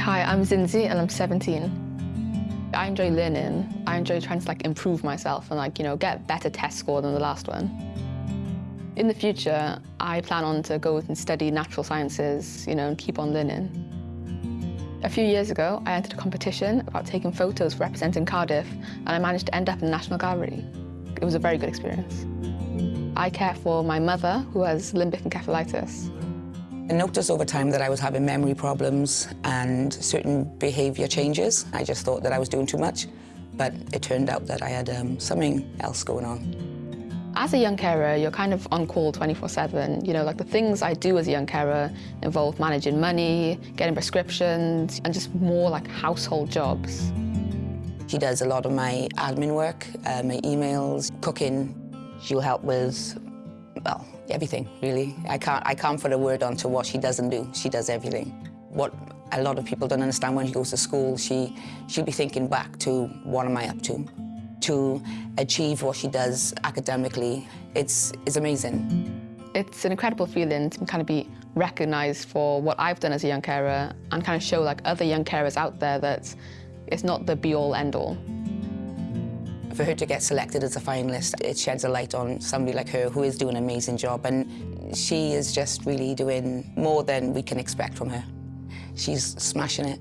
Hi, I'm Zinzi and I'm 17. I enjoy learning. I enjoy trying to like improve myself and like, you know, get better test score than the last one. In the future, I plan on to go and study natural sciences, you know, and keep on learning. A few years ago, I entered a competition about taking photos representing Cardiff, and I managed to end up in the National Gallery. It was a very good experience. I care for my mother, who has limbic encephalitis. I noticed over time that I was having memory problems and certain behaviour changes. I just thought that I was doing too much, but it turned out that I had um, something else going on. As a young carer, you're kind of on call 24-7. You know, like the things I do as a young carer involve managing money, getting prescriptions, and just more like household jobs. She does a lot of my admin work, uh, my emails, cooking. She'll help with well, everything, really. I can't, I can't put a word onto what she doesn't do. She does everything. What a lot of people don't understand when she goes to school, she, she'll be thinking back to what am I up to? To achieve what she does academically, it's, it's amazing. It's an incredible feeling to kind of be recognised for what I've done as a young carer and kind of show like other young carers out there that it's not the be-all, end-all. For her to get selected as a finalist, it sheds a light on somebody like her who is doing an amazing job and she is just really doing more than we can expect from her. She's smashing it.